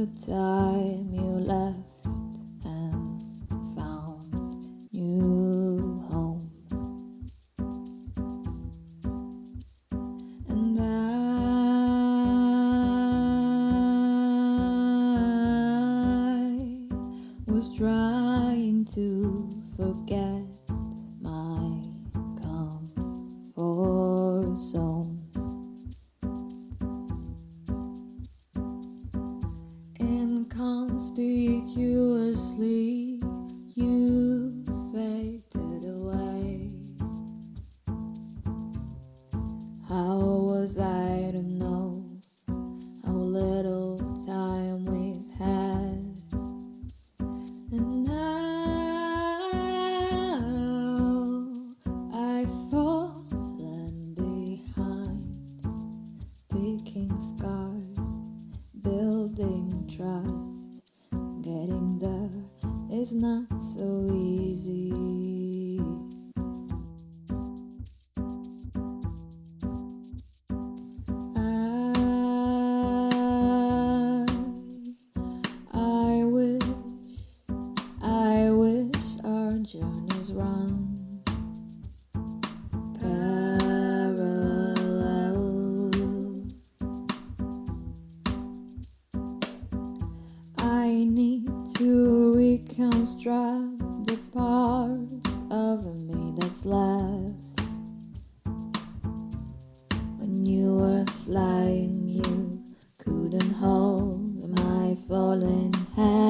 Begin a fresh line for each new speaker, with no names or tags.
A time you left and found new home, and I was trying to forget Inconspicuously, you faded away. How was I to know how little time we've had? And now I've fallen behind, picking scars, trust. Getting there is not so easy. To reconstruct the part of me that's left. When you were flying, you couldn't hold my falling hand.